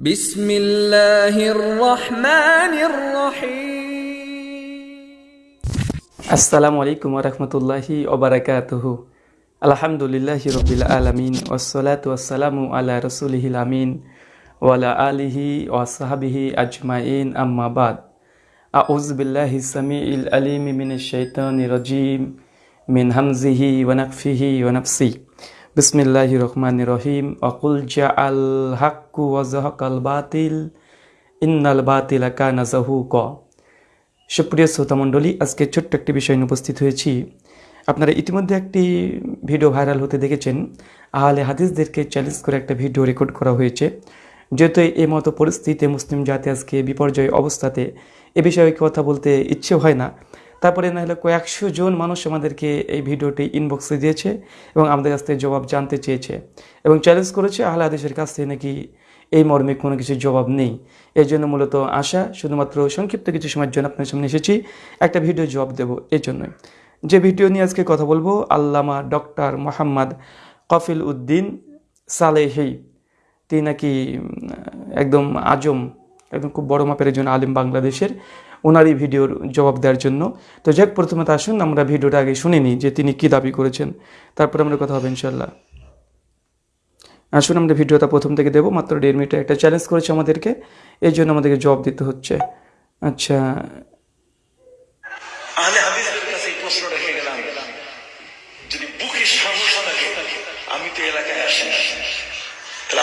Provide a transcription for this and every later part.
بسم الله الرحمن الرحيم. السلام عليكم ورحمة الله وبركاته. الحمد لله رب العالمين والصلاة والسلام على رسوله الأمين وعلى آله وصحبه أجمعين. أما بعد أعوذ بالله السميع العليم من الشيطان الرجيم من همزه ونقفه ونفسه. বিসমিল্লাহি রহমানির রহিম অকুল জা আল হাক্কু ওয়াজাহাকাল বাতিল। ইন্নাল বাতিল কানা জাহুক সুপ্রিয় শ্রোতামণ্ডলী আজকে ছোট্ট একটি বিষয় নিয়ে উপস্থিত হয়েছি। আপনারা ইতিমধ্যে একটি ভিডিও ভাইরাল হতে দেখেছেন। আহলে হাদিসদেরকে চ্যালেঞ্জ করে একটা ভিডিও রেকর্ড করা হয়েছে। যেহেতু এই মতো পরিস্থিতিতে মুসলিম জাতি আজকে বিপর্যয় অবস্থাতে এ বিষয়ে কথা বলতে ইচ্ছে হয় না। তারপরে না হলে কয়েকশো জন মানুষ আমাদেরকে এই ভিডিওটি ইনবক্সে দিয়েছে এবং আমাদের কাছ থেকে জবাব জানতে চেয়েছে এবং চ্যালেঞ্জ করেছে আহলে হাদিসের কাছ থেকে নাকি এই মর্মে কোনো কিছু জবাব নেই। এর জন্য মূলত আশা, শুধুমাত্র সংক্ষিপ্ত কিছু সময়ের জন্য আপনার সামনে এসেছি। একটা ভিডিও জবাব দেব এর জন্যই। যে ভিডিও নিয়ে আজকে কথা বলব, আল্লামা ডক্টর মোহাম্মদ কফিল উদ্দিন সালেহি। তিনি নাকি একদম আজম, একদম খুব বড় মাপের একজন আলিম বাংলাদেশের। ওনারই ভিডিওর জবাব দেওয়ার জন্য। তো যাক প্রথমে তো আসুন, আমরা ভিডিওটা আগে শুনে নিই যে তিনি কী দাবি করেছেন। তারপরে আমরা কথা হবে ইনশাল্লাহ আসুন, আমরা ভিডিওটা প্রথম থেকে দেবো, মাত্র দেড় মিনিটে একটা চ্যালেঞ্জ করেছে আমাদেরকে এই জন্য আমাদেরকে জবাব দিতে হচ্ছে। আচ্ছা।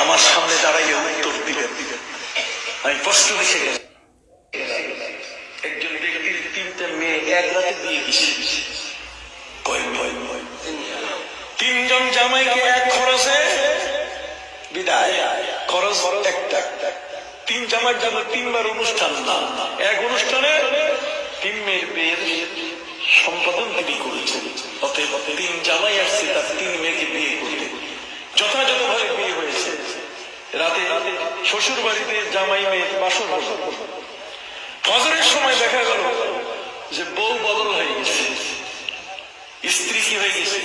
আমার সামনে দাঁড়াইয়ে উত্তর দিবেন। আমি প্রশ্ন রেখে গেলাম। একটা। তিন জামার জন্য তিনবার অনুষ্ঠান না। এক অনুষ্ঠানে তিন মেয়ের বিয়ের সম্পাদন তিনি করেছেন। অতএব তিন জামাই আসছে, তার তিন মেয়েকে বিয়ে করতে। যথাযথভাবে বিয়ে হয়েছে। রাতে শ্বশুর বাড়িতে জামাই মেয়ের হল। ফজরের সময় দেখা গেল যে বউ বদল হয়ে গেছে। স্ত্রী কি হয়ে গেছে?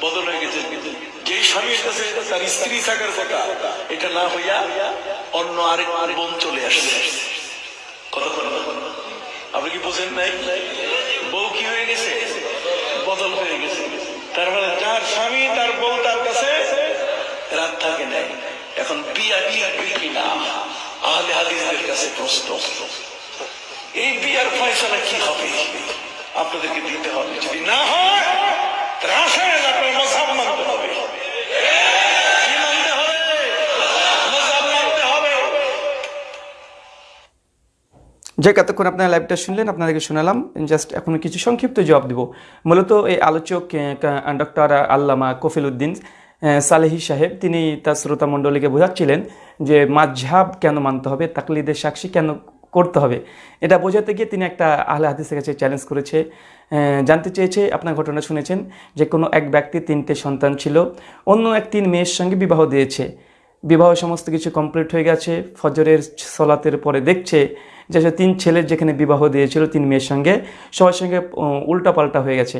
বদল হয়ে গেছে। যে স্বামীর কাছে তার স্ত্রী থাকার কথা, এটা না হইয়া অন্য আরেক বোন চলে কথা বলেন আপনি কি বোঝেন নাই? বউ কি হয়ে গেছে? বদল হয়ে গেছে। তার মানে যার স্বামী, তার বউ তার কাছে রাত থাকে নাই। এখন বিয়া টিকবে কিনা আহলে হাদিসদের কাছে প্রশ্ন। এই বিয়ার ফয়সলা কি হবে? আপনাদেরকে দিতে হবে। যদি না হয় তাহলে আপনার মজাব মানতে হবে কি মানতে হবে মজাব মানতে হবে যে এতক্ষণ আপনারা লাইভটা শুনলেন, আপনাদেরকে শোনালাম। জাস্ট এখন কিছু সংক্ষিপ্ত জবাব দিব। মূলত এই আলোচক ডক্টর আল্লামা কফিল উদ্দিন সালেহি সাহেব, তিনি তার শ্রোতা মণ্ডলীকে বোঝাচ্ছিলেন যে মাঝহাব কেন মানতে হবে, তাকলিদের সাক্ষী কেন করতে হবে? এটা বোঝাতে গিয়ে তিনি একটা আহলে হাদিসের কাছে চ্যালেঞ্জ করেছে। জানতে চেয়েছে, আপনার ঘটনা শুনেছেন যে কোনো এক ব্যক্তি তিনটে সন্তান ছিল, অন্য এক তিন মেয়ের সঙ্গে বিবাহ দিয়েছে। বিবাহ সমস্ত কিছু কমপ্লিট হয়ে গেছে, ফজরের সলাতের পরে দেখছে যে তিন ছেলের যেখানে বিবাহ দিয়েছিল, তিন মেয়ের সঙ্গে, সবার সঙ্গে উল্টাপাল্টা হয়ে গেছে।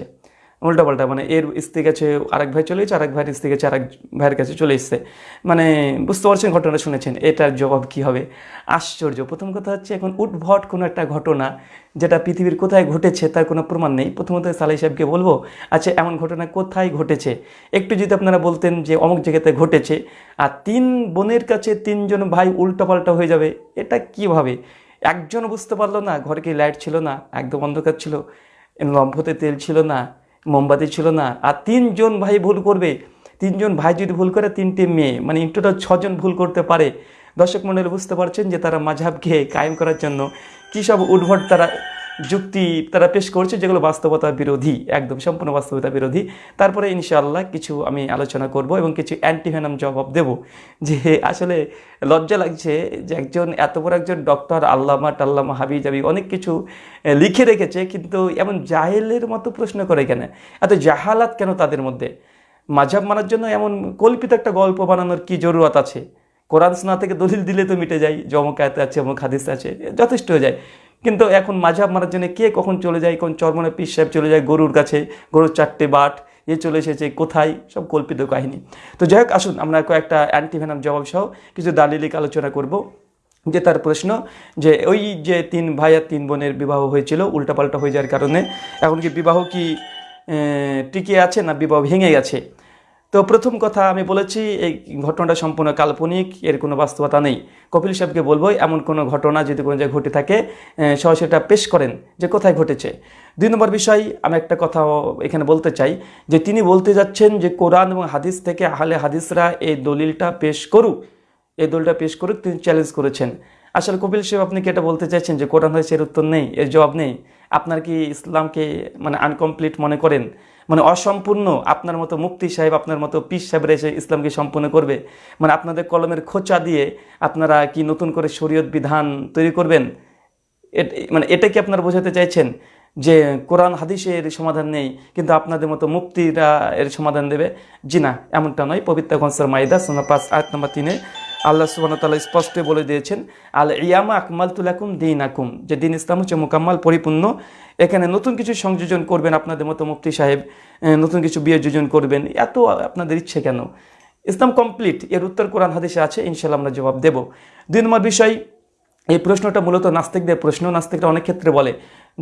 উল্টাপাল্টা মানে এর স্ত্রী কাছে আরেক ভাই চলে গেছে আরেক ভাইয়ের স্ত্রী কাছে আরেক ভাইয়ের কাছে চলে এসছে। মানে বুঝতে পারছেন ঘটনা শুনেছেন, এটার জবাব কি হবে? আশ্চর্য। প্রথম কথা হচ্ছে, এখন উদ্ভট কোনো একটা ঘটনা যেটা পৃথিবীর কোথায় ঘটেছে তার কোনো প্রমাণ নেই। প্রথমত সালাই সাহেবকে বলব আচ্ছা এমন ঘটনা কোথায় ঘটেছে? একটু যদি আপনারা বলতেন যে অমুক জায়গাতে ঘটেছে, আর তিন বোনের কাছে তিনজন ভাই উল্টাপাল্টা হয়ে যাবে, এটা কীভাবে একজন বুঝতে পারল না, ঘরে কি লাইট ছিল না, একদম অন্ধকার ছিল, লম্ফতে তেল ছিল না মোমবাতি ছিল না। আর তিনজন ভাই ভুল করবে। তিনজন ভাই যদি ভুল করে, তিনটে মেয়ে মানে ইন টোটাল ছজন ভুল করতে পারে। দর্শক মণ্ডলী, বুঝতে পারছেন যে তারা মাঝাবকে কায়েম করার জন্য কী সব উদ্ভট তারা যুক্তি তারা পেশ করছে যেগুলো বাস্তবতা বিরোধী, একদম সম্পূর্ণ বাস্তবতা বিরোধী। তারপরে ইনশাআল্লাহ কিছু আমি আলোচনা করব এবং কিছু অ্যান্টিভেনাম জবাব দেব যে আসলে লজ্জা লাগছে যে একজন, এত বড় একজন ডক্টর আল্লামা টাল্লামা হাবি জাবি অনেক কিছু লিখে রেখেছে কিন্তু এমন জাহেলের মতো প্রশ্ন করে কেন? এত জাহালাত কেন তাদের মধ্যে? মাঝাব মানার জন্য এমন কল্পিত একটা গল্প বানানোর কি জরুরত আছে? কোরআন শোনা থেকে দলিল দিলে তো মিটে যায় অমুক আছে অমুক হাদিস আছে, যথেষ্ট হয়ে যায়। কিন্তু এখন মাঝাব মারার জন্য কে কখন চলে যায়, কোন চর্মনে পিস সাহেব চলে যায়, গরুর কাছে, গরুর চারটে বাট, এ চলে এসেছে, কোথায়? সব কল্পিত কাহিনী। তো যাই হোক, আসুন, আমরা কয়েকটা অ্যান্টিভেনাম জবাব সহ কিছু দালিলিক আলোচনা করব। যে তার প্রশ্ন, যে ওই যে তিন ভাই আর তিন বোনের বিবাহ হয়েছিল, উল্টাপাল্টা হয়ে যাওয়ার কারণে, এখন কি বিবাহ কি টিকে আছে না বিবাহ ভেঙে গেছে? তো প্রথম কথা আমি বলেছি, এই ঘটনাটা সম্পূর্ণ কাল্পনিক, এর কোনো বাস্তবতা নেই। কপিল সাহেবকে বলব, এমন কোনো ঘটনা যদি কোনো জায়গায় ঘটে থাকে সরাসরি সেটা পেশ করেন যে কোথায় ঘটেছে। দুই নম্বর বিষয়, আমি একটা কথা এখানে বলতে চাই, যে তিনি বলতে যাচ্ছেন যে কোরআন এবং হাদিস থেকে আহলে হাদিসরা এই দলিলটা পেশ করুক। এই দলিলটা পেশ করুক, তিনি চ্যালেঞ্জ করেছেন। আসলে কপিল সাহেব, আপনি কি এটা বলতে চাইছেন যে কোরআন হয়েছে এর উত্তর নেই, এর জবাব নেই? আপনার কি ইসলামকে মানে আনকমপ্লিট মনে করেন? মানে অসম্পূর্ণ আপনার মতো মুক্তি সাহেব, আপনার মতো পিস সাহেবরা এসে ইসলামকে সম্পূর্ণ করবে। মানে আপনাদের কলমের খোঁচা দিয়ে আপনারা কি নতুন করে শরীয়ত বিধান তৈরি করবেন? মানে এটা কি আপনারা বোঝাতে চাইছেন? যে কোরআন হাদিসের সমাধান নেই, কিন্তু আপনাদের মতো মুক্তিরা এর সমাধান দেবে? জি না, এমনটা নয়। পবিত্র গনসার মাইদা সোনা পাঁচ আট নম্বর তিনে আল্লাহ সুবাহ তাল্লাহ স্পষ্ট বলে দিয়েছেন, আল ইয়ামা আকমাল তুলাকুম দিন আকুম যে দিন ইসলাম হচ্ছে মোকাম্মাল, পরিপূর্ণ। এখানে নতুন কিছু সংযোজন করবেন আপনাদের মতো মুফতি সাহেব নতুন কিছু বিয়ে যোজন করবেন, এত আপনাদের ইচ্ছে কেন? ইসলাম কমপ্লিট, এর উত্তর কোরআন হাদিসে আছে ইনশাল্লাহ আমরা জবাব দেব। দুই নম্বর বিষয়, এই প্রশ্নটা মূলত নাস্তিকদের প্রশ্ন, নাস্তিকরা অনেক ক্ষেত্রে বলে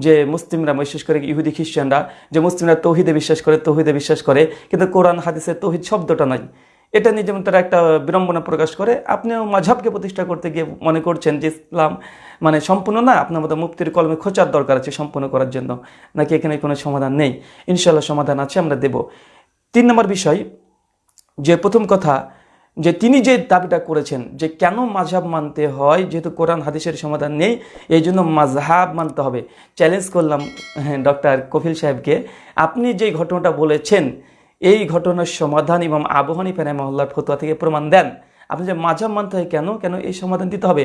যে মুসলিমরা বিশেষ করে ইহুদি খ্রিস্টানরা, যে মুসলিমরা তৌহিদে বিশ্বাস করে, তৌহিদে বিশ্বাস করে, কিন্তু কোরআন হাদিসে তৌহিদ শব্দটা নাই। এটা নিয়ে যেমন তারা একটা বিড়ম্বনা প্রকাশ করে, আপনিও মাঝাবকে প্রতিষ্ঠা করতে গিয়ে মনে করছেন যে ইসলাম মানে সম্পূর্ণ না, আপনার মতো মুক্তির কলমে খোঁচার দরকার আছে সম্পূর্ণ করার জন্য, নাকি এখানে কোনো সমাধান নেই? ইনশাল্লাহ সমাধান আছে, আমরা দেব। তিন নম্বর বিষয়, যে প্রথম কথা, যে তিনি যে দাবিটা করেছেন, যে কেন মাঝহাব মানতে হয়, যেহেতু কোরআন হাদিসের সমাধান নেই, এই জন্য মাঝহাব মানতে হবে। চ্যালেঞ্জ করলাম হ্যাঁ ডক্টর কফিল সাহেবকে। আপনি যে ঘটনাটা বলেছেন এই ঘটনার সমাধান এবং আবহানী ফেনে মহল্লার ফতোয়া থেকে প্রমাণ দেন। আপনি যে মাঝহাব মানতে হয় কেন কেন এই সমাধান দিতে হবে?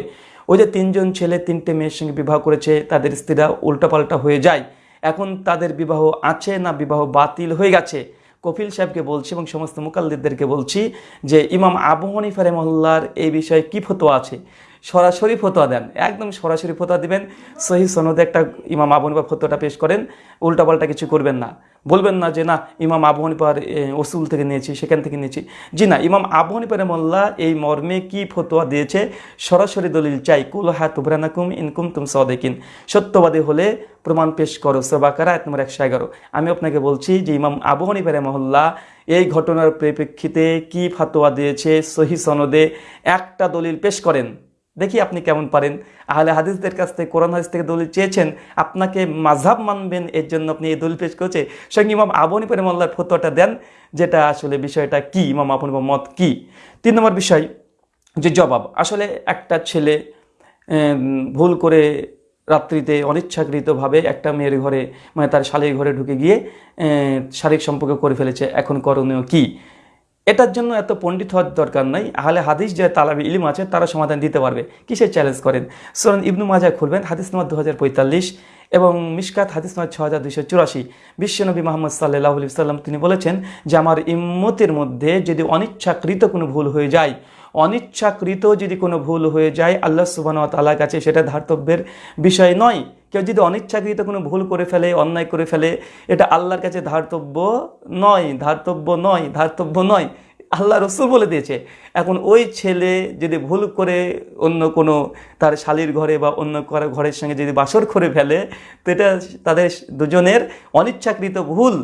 ওই যে তিনজন ছেলে, তিনটে মেয়ের সঙ্গে বিবাহ করেছে, তাদের স্ত্রীরা উল্টাপাল্টা হয়ে যায়। এখন তাদের বিবাহ আছে না বিবাহ বাতিল হয়ে গেছে? কপিল সাহেবকে বলছি এবং সমস্ত মুকাল্লিদদেরকে বলছি যে, ইমাম আবু হানিফা রহমল্লার এই বিষয়ে কী ফতোয়া আছে? সরাসরি ফতোয়া দেন। একদম সরাসরি ফতোয়া দিবেন। সহি সনদে একটা ইমাম আবু হানিফা ফতোয়াটা পেশ করেন। উল্টাপাল্টা কিছু করবেন না। বলবেন না যে, না, ইমাম আবু হানিফার ওসুল থেকে নিয়েছি, সেখান থেকে নিয়েছি। জি না, ইমাম আবু হানিফা রহমল্লা এই মর্মে কি ফতোয়া দিয়েছে? সরাসরি দলিল চাই, কুল হা তুবরানাকুম ইনকুম তুম সদেকিন। সত্যবাদী হলে প্রমাণ পেশ করো। সবাকারা এক নম্বর একশো এগারো। আমি আপনাকে বলছি যে, ইমাম আবু হানিফা মহল্লা এই ঘটনার পরিপ্রেক্ষিতে কি ফাতোয়া দিয়েছে? সহি সনদে একটা দলিল পেশ করেন। দেখি আপনি কেমন পারেন। আহলে হাদিসদের কাছ থেকে, কোরআন হাদিস থেকে দলিল চেয়েছেন, আপনাকে মাঝহাব মানবেন, এর জন্য আপনি এই দলিল পেশ করেছে। সঙ্গে ইমাম আবনী পরে মোল্লার ফতোয়াটা দেন, যেটা আসলে বিষয়টা কি? ইমাম আবনী মত কি? তিন নম্বর বিষয়, যে জবাব। আসলে একটা ছেলে ভুল করে রাত্রিতে অনিচ্ছাকৃতভাবে একটা মেয়ের ঘরে মানে তার শালীর ঘরে ঢুকে গিয়ে শারীরিক সম্পর্ক করে ফেলেছে। এখন করণীয় কি? এটার জন্য এত পণ্ডিত হওয়ার দরকার নাই। আহলে হাদিস যে তালাবি ইলিম আছে, তারা সমাধান দিতে পারবে। কিসের চ্যালেঞ্জ করেন? সুরান ইবনু মাজা খুলবেন, হাদিস নম্বর দু হাজার পঁয়তাল্লিশ এবং মিশকাত হাদিস নম্বর ছ হাজার দুইশো চুরাশি। বিশ্বনবী মোহাম্মদ সাল্লাহ সাল্লাম তিনি বলেছেন, যে আমার ইম্মতের মধ্যে যদি অনিচ্ছাকৃত কোনো ভুল হয়ে যায়, অনিচ্ছাকৃত যদি কোনো ভুল হয়ে যায়, আল্লাহ সুবাহ তালার কাছে সেটা ধার্তব্যের বিষয় নয়। কেউ যদি অনিচ্ছাকৃত কোনো ভুল করে ফেলে, অন্যায় করে ফেলে, এটা আল্লাহর কাছে ধার্তব্য নয় ধার্তব্য নয় ধার্তব্য নয়। আল্লাহ রসুল বলে দিয়েছে, এখন ওই ছেলে যদি ভুল করে অন্য কোনো তার শালির ঘরে বা অন্য কারও ঘরের সঙ্গে যদি বাসর করে ফেলে, তো এটা তাদের দুজনের অনিচ্ছাকৃত ভুল।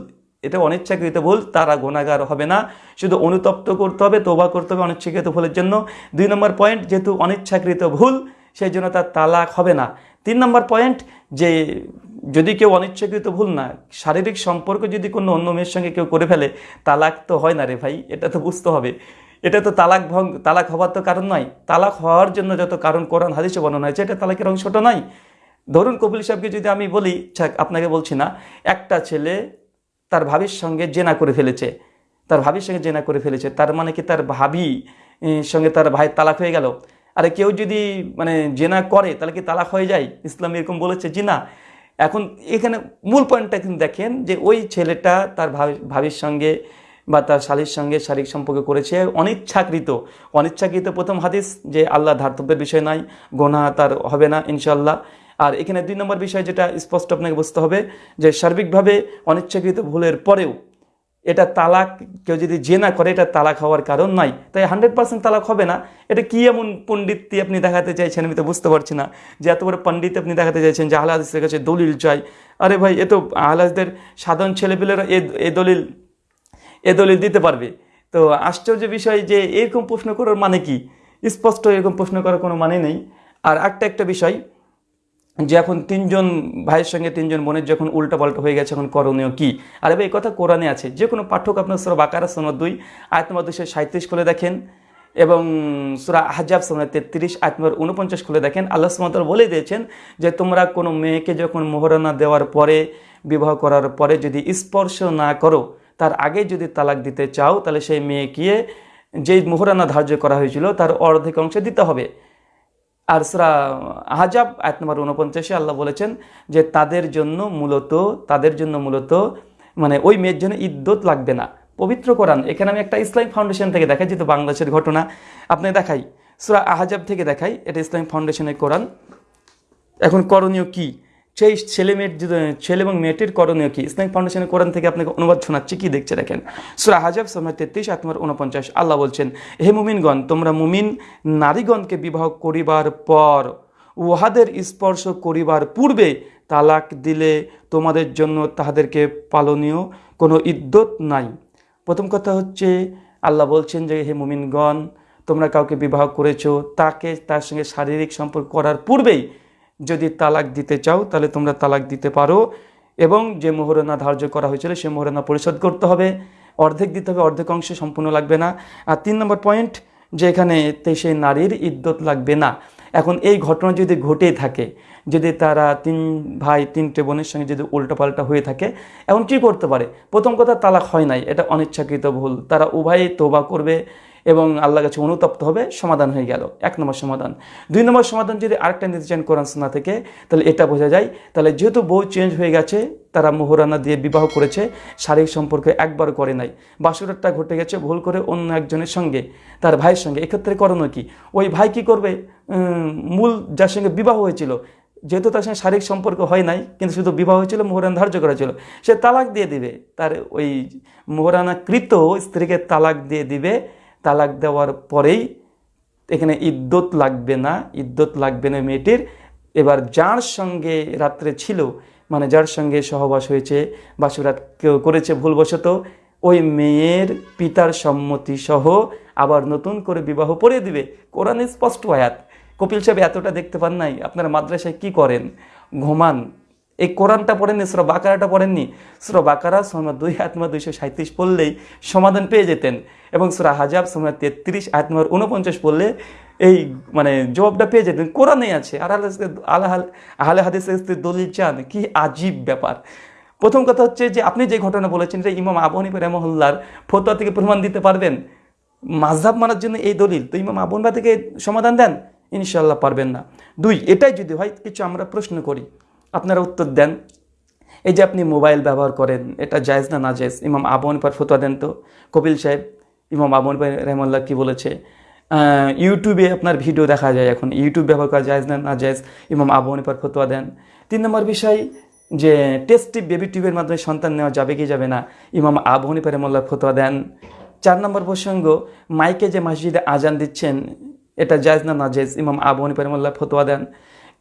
এটা অনিচ্ছাকৃত ভুল, তারা গোনাগার হবে না। শুধু অনুতপ্ত করতে হবে তোবা করতে হবে অনিচ্ছাকৃত ভুলের জন্য। দুই নম্বর পয়েন্ট যেহেতু অনিচ্ছাকৃত ভুল, সেই জন্য তার তালাক হবে না। তিন নম্বর পয়েন্ট যে যদি কেউ অনিচ্ছাকৃত ভুল না, শারীরিক সম্পর্ক যদি কোনো অন্য মেয়ের সঙ্গে কেউ করে ফেলে, তালাক তো হয় না রে ভাই, এটা তো বুঝতে হবে। এটা তো তালাক ভঙ্গ, তালাক হওয়ার তো কারণ নয়। তালাক হওয়ার জন্য যত কারণ কোরআন, হাদিসে বর্ণনা হয়েছে, এটা তালাকের অংশটা নয়। ধরুন কপিল সাহেবকে যদি আমি বলি আপনাকে বলছি না, একটা ছেলে তার ভাবির সঙ্গে জেনা করে ফেলেছে। তার ভাবির সঙ্গে জেনা করে ফেলেছে, তার মানে কি তার ভাবি সঙ্গে তার ভাই তালাক হয়ে গেল? আরে কেউ যদি মানে জেনা করে, তাহলে কি তালাক হয়ে যায়? ইসলাম এরকম বলেছে জি না। এখন এখানে মূল পয়েন্টটা কিন্তু দেখেন যে ওই ছেলেটা তার ভাবি, ভাবির সঙ্গে বা তার শালীর সঙ্গে শারীরিক সম্পর্ক করেছে, অনিচ্ছাকৃত। অনিচ্ছাকৃত প্রথম হাদিস যে আল্লাহ ধার্তব্যের বিষয় নাই, গোনা তার হবে না ইনশাল্লাহ আর এখানে দুই নম্বর বিষয় যেটা স্পষ্ট আপনাকে বুঝতে হবে যে সার্বিকভাবে অনিচ্ছাকৃত ভুলের পরেও এটা তালাক, কেউ যদি জেনা করে, এটা তালাক হওয়ার কারণ নয় তাই হান্ড্রেড পার্সেন্ট তালাক হবে না। এটা কি এমন পণ্ডিতটি আপনি দেখাতে চাইছেন আমি তো বুঝতে পারছি না। যে এত বড় পণ্ডিত আপনি দেখাতে চাইছেন যে আহলাদিসের কাছে দলিল চাই। আরে ভাই, এ তো আহলাদদের সাধারণ ছেলেপেলেরা এ এ দলিল এ দলিল দিতে পারবে। তো আশ্চর্য বিষয় যে এরকম প্রশ্ন করার মানে কি? স্পষ্ট এরকম প্রশ্ন করার কোনো মানে নেই। আর একটা একটা বিষয় যে এখন তিনজন ভাইয়ের সঙ্গে তিনজন বোনের যখন উল্টাপাল্টা হয়ে গেছে, এখন করণীয় কি? আর এই কথা কোরআনে আছে। যে কোনো পাঠক আপনার সুরা বাকারা সোনা দুই, আয়াত নম্বর দুশো সাঁত্রিশ খুলে দেখেন এবং সুরা হাজাব সোনা তেত্রিশ, আয়াত নম্বর উনপঞ্চাশ খুলে দেখেন। আল্লাহ সুমতল বলে দিয়েছেন যে, তোমরা কোনো মেয়েকে যখন মোহরানা দেওয়ার পরে, বিবাহ করার পরে যদি স্পর্শ না করো, তার আগে যদি তালাক দিতে চাও, তাহলে সেই মেয়েকে যেই মোহরানা ধার্য করা হয়েছিল, তার অর্ধেক অংশ দিতে হবে। আর সুরা আহাজাব এক নম্বর উনপঞ্চাশে আল্লাহ বলেছেন যে তাদের জন্য মূলত, তাদের জন্য মূলত মানে ওই মেয়ের জন্য ইদ্যত লাগবে না। পবিত্র কোরআন, এখানে আমি একটা ইসলামিক ফাউন্ডেশন থেকে দেখাই, যেহেতু বাংলাদেশের ঘটনা, আপনি দেখাই। সুরা আহাজাব থেকে দেখাই, এটা ইসলামিক ফাউন্ডেশনের কোরআন। এখন করণীয় কি? সেই ছেলে মেয়ের ছেলে এবং মেয়েটির করণীয় কি? ইসলামিক ফাউন্ডেশনের কোরআন থেকে আপনাকে অনুবাদ শোনাচ্ছি, কি দেখছে দেখেন? সুরা হাজাব সময় তেত্রিশ আত্মার উনপঞ্চাশ আল্লাহ বলছেন, হে মুমিনগণ, তোমরা মুমিন নারীগণকে বিবাহ করিবার পর উহাদের স্পর্শ করিবার পূর্বে তালাক দিলে তোমাদের জন্য তাহাদেরকে পালনীয় কোনো ইদ্যত নাই। প্রথম কথা হচ্ছে, আল্লাহ বলছেন যে, হে মুমিনগণ, তোমরা কাউকে বিবাহ করেছ, তাকে তার সঙ্গে শারীরিক সম্পর্ক করার পূর্বেই যদি তালাক দিতে চাও, তাহলে তোমরা তালাক দিতে পারো। এবং যে মোহরানা ধার্য করা হয়েছিল, সে মোহরানা পরিশোধ করতে হবে। অর্ধেক দিতে হবে, অর্ধেক অংশে সম্পূর্ণ লাগবে না। আর তিন নম্বর পয়েন্ট যে এখানে সেই নারীর ইদ্যত লাগবে না। এখন এই ঘটনা যদি ঘটে থাকে, যদি তারা তিন ভাই, তিনটে বোনের সঙ্গে যদি উল্টোপাল্টা হয়ে থাকে, এখন কী করতে পারে? প্রথম কথা, তালাক হয় নাই। এটা অনিচ্ছাকৃত ভুল। তারা উভয়ে তোবা করবে। এবং আল্লাহ কাছে অনুতপ্ত হবে, সমাধান হয়ে গেল। এক নম্বর সমাধান। দুই নম্বর সমাধান যদি আরেকটা নিতে চান কোরআন শোনা থেকে, তাহলে এটা বোঝা যায়, তাহলে যেহেতু বউ চেঞ্জ হয়ে গেছে, তারা মোহরানা দিয়ে বিবাহ করেছে, শারীরিক সম্পর্ক একবার করে নাই। বাসুরটা ঘটে গেছে ভুল করে অন্য একজনের সঙ্গে, তার ভাইয়ের সঙ্গে। এক্ষেত্রে করণীয় কি? ওই ভাই কি করবে? মূল যার সঙ্গে বিবাহ হয়েছিল, যেহেতু তার সঙ্গে শারীরিক সম্পর্ক হয় নাই, কিন্তু শুধু বিবাহ হয়েছিল, মোহরান ধার্য করা ছিল সে তালাক দিয়ে দিবে। তার ওই মোহরানা কৃত স্ত্রীকে তালাক দিয়ে দিবে তালাক দেওয়ার পরেই এখানে ইদ্যত লাগবে না, ইদ্যত লাগবে না মেয়েটির। এবার যার সঙ্গে রাত্রে ছিল মানে যার সঙ্গে সহবাস হয়েছে, বাসুরাত কেউ করেছে ভুলবশত, ওই মেয়ের পিতার সম্মতি সহ আবার নতুন করে বিবাহ পড়িয়ে দিবে। কোরআন স্পষ্ট আয়াত। কপিল সাহেব এতটা দেখতে পান নাই, আপনারা মাদ্রাসায় কি করেন? ঘুমান। এই কোরআনটা পড়েননি, সুরা বাকারাটা পড়েননি। সুরা বাকারা সময় দুই আত্মা দুইশো সাঁত্রিশ পড়লেই সমাধান পেয়ে যেতেন এবং সুরা হাজাব সময় তেত্রিশ আত্মার উনপঞ্চাশ পড়লে এই মানে জবাবটা পেয়ে যেতেন। কোরআনেই আছে। আর আল্লাহ আহলে হাদিসের দলিল চান। কি আজীব ব্যাপার। প্রথম কথা হচ্ছে যে আপনি যে ঘটনা বলেছেন যে ইমাম আবু হানিফা রহমহল্লার ফতোয়া থেকে প্রমাণ দিতে পারবেন। মাঝহাব মানার জন্য এই দলিল। তো ইমাম আবু থেকে সমাধান দেন? ইনশাল্লাহ পারবেন না। দুই, এটাই যদি হয়, কিছু আমরা প্রশ্ন করি। আপনারা উত্তর দেন। এই যে আপনি মোবাইল ব্যবহার করেন, এটা জায়েজ না না জায়েজ? ইমাম আবু হানিফার ফতোয়া দেন তো। কপিল সাহেব, ইমাম আবু হানিফা রহমাল্লাহ কি বলেছে? ইউটিউবে আপনার ভিডিও দেখা যায় এখন। ইউটিউব ব্যবহার করা জায়েজ না না জায়েজ? ইমাম আবু হানিফার ফতোয়া দেন। তিন নম্বর বিষয় যে টেস্টি বেবি টিউবের মাধ্যমে সন্তান নেওয়া যাবে কি যাবে না? ইমাম আবু হানিফা রহমাল্লাহ ফতোয়া দেন। চার নম্বর প্রসঙ্গ, মাইকে যে মসজিদে আজান দিচ্ছেন, এটা জায়েজ না না জায়েজ? ইমাম আবু হানিফা রহমাল্লাহ ফতোয়া দেন।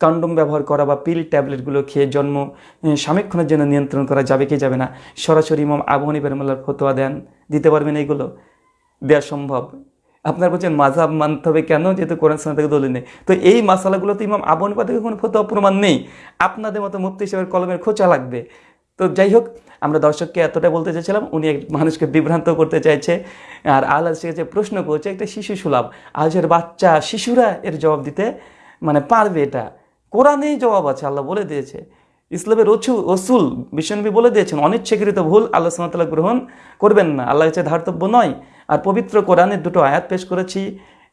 কন্ডম ব্যবহার করা বা পিল ট্যাবলেটগুলো খেয়ে জন্ম উম, জন্য নিয়ন্ত্রণ করা যাবে কি যাবে না সরাসরি ইমাম আবু হানিফা রহমাল্লাহর ফতোয়া দেন। দিতে পারবেন এইগুলো? দেওয়া সম্ভব। আপনার বলছেন মাঝাব মানতে হবে কেন? যেহেতু কোরআন সোনা থেকে দলিল নেই। তো এই মশালাগুলো তো ইমাম আবু হানিফা থেকে কোনো ফতোয়া প্রমাণ নেই। আপনাদের মতো মুক্তি হিসেবে কলমের খোঁচা লাগবে। তো যাই হোক আমরা দর্শককে এতটা বলতে চাইছিলাম উনি এক মানুষকে বিভ্রান্ত করতে চাইছে। আর আল্লাহ যে প্রশ্ন করছে একটা শিশু সুলভ। আজের বাচ্চা শিশুরা এর জবাব দিতে মানে পারবে এটা? কোরআনেই জবাব আছে, আল্লাহ বলে দিয়েছে। ইসলামের রচু, রসুল, বিশ্বনবী বলে দিয়েছেন, অনিচ্ছাকৃত ভুল আল্লাহ সামতাল্লাহ গ্রহণ করবেন না। আল্লাহ হচ্ছে ধার্তব্য নয়। আর পবিত্র কোরআনের দুটো আয়াত পেশ করেছি।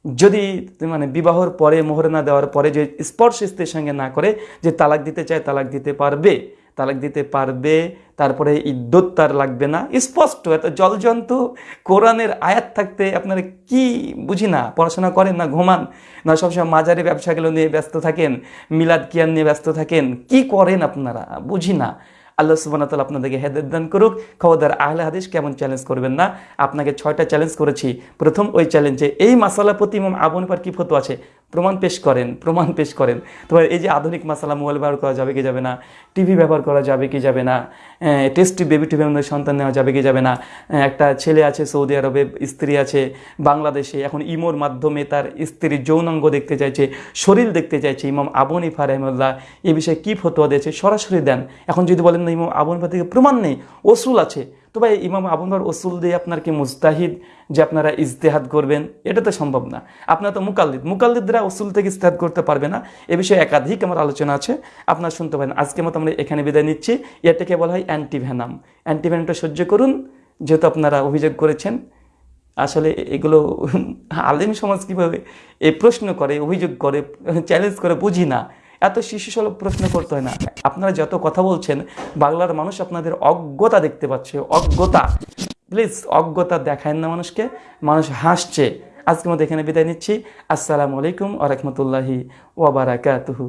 যদি মানে বিবাহর পরে মোহরানা দেওয়ার পরে যে স্পর্শ স্ত্রীর সঙ্গে না করে, যে তালাক দিতে চায়, তালাক দিতে পারবে। তালাক দিতে পারবে, তারপরে ইদ্যত তার লাগবে না। স্পষ্ট, এত জলজন্ত, কোরআনের আয়াত থাকতে আপনারা কি বুঝি না? পড়াশোনা করেন না, ঘুমান? না, সবসময় মাজারি ব্যবসাগুলো নিয়ে ব্যস্ত থাকেন, মিলাদ কিয়ান নিয়ে ব্যস্ত থাকেন? কি করেন আপনারা? বুঝি না। আল্লাহ সুবান তালা আপনাদেরকে হেদায়ত দান করুক। খবরদার আহলে হাদিস কেমন চ্যালেঞ্জ করবেন না? আপনাকে ছয়টা চ্যালেঞ্জ করেছি। প্রথম ওই চ্যালেঞ্জে এই মাসালা প্রতি ইমাম আবু হানিফার কি ফতো আছে? প্রমাণ পেশ করেন, প্রমাণ পেশ করেন। তোমার এই যে আধুনিক মাসালা মোবাইল ব্যবহার করা যাবে কি যাবে না, টিভি ব্যবহার করা যাবে কি যাবে না টেস্টি বেবি টিভি মধ্যে সন্তান নেওয়া যাবে কি যাবে না একটা ছেলে আছে সৌদি আরবে, স্ত্রী আছে বাংলাদেশে, এখন ইমোর মাধ্যমে তার স্ত্রীর যৌনাঙ্গ দেখতে চাইছে, শরীর দেখতে চাইছে, ইমাম আবু হানিফা রহমুল্লাহ এ বিষয়ে কী ফতোয়া দিয়েছে? সরাসরি দেন। এখন যদি বলেন না, ইমাম আবু হানিফা থেকে প্রমাণ নেই ওসুল আছে। তো ভাই, ইমাম আবু হানিফার ওসুল দিয়ে আপনার কি মুস্তাহিদ যে আপনারা ইজতেহাদ করবেন? এটা তো সম্ভব না। আপনার তো মুকাল্লিদ। মুকাল্লিদরা ওসুল থেকে ইজতেহাদ করতে পারবে না। এ বিষয়ে একাধিক আমার আলোচনা আছে। আপনারা শুনতে পারেন। আজকে মতো আমরা এখানে বিদায় নিচ্ছি। এটাকে বলা হয় অ্যান্টিভ্যানাম অ্যান্টিভ্যানামটা সহ্য করুন, যেহেতু আপনারা অভিযোগ করেছেন। আসলে এগুলো আলেম সমাজ কীভাবে এই প্রশ্ন করে, অভিযোগ করে, চ্যালেঞ্জ করে বুঝি না। এত শিশু সুলভ প্রশ্ন করতে হয় না। আপনারা যত কথা বলছেন, বাংলার মানুষ আপনাদের অজ্ঞতা দেখতে পাচ্ছে, অজ্ঞতা। প্লিজ অজ্ঞতা দেখায় না মানুষকে, মানুষ হাসছে। আজকে মতো এখানে বিদায় নিচ্ছি। আসসালামু আলাইকুম আ রহমতুল্লাহি ওবরাকাতুহু